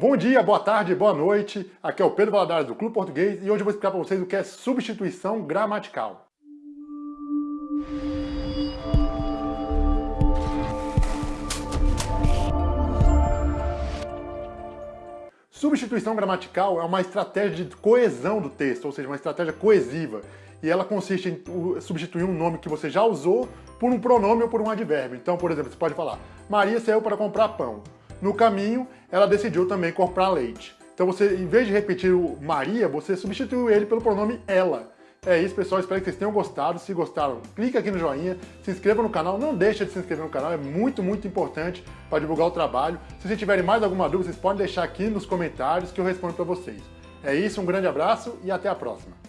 Bom dia, boa tarde, boa noite. Aqui é o Pedro Valadares do Clube Português e hoje eu vou explicar para vocês o que é substituição gramatical. Substituição gramatical é uma estratégia de coesão do texto, ou seja, uma estratégia coesiva. E ela consiste em substituir um nome que você já usou por um pronome ou por um advérbio. Então, por exemplo, você pode falar, Maria saiu para comprar pão. No caminho, ela decidiu também comprar leite. Então você, em vez de repetir o Maria, você substituiu ele pelo pronome ela. É isso, pessoal. Espero que vocês tenham gostado. Se gostaram, clica aqui no joinha, se inscreva no canal. Não deixa de se inscrever no canal, é muito, muito importante para divulgar o trabalho. Se vocês tiverem mais alguma dúvida, vocês podem deixar aqui nos comentários que eu respondo para vocês. É isso, um grande abraço e até a próxima.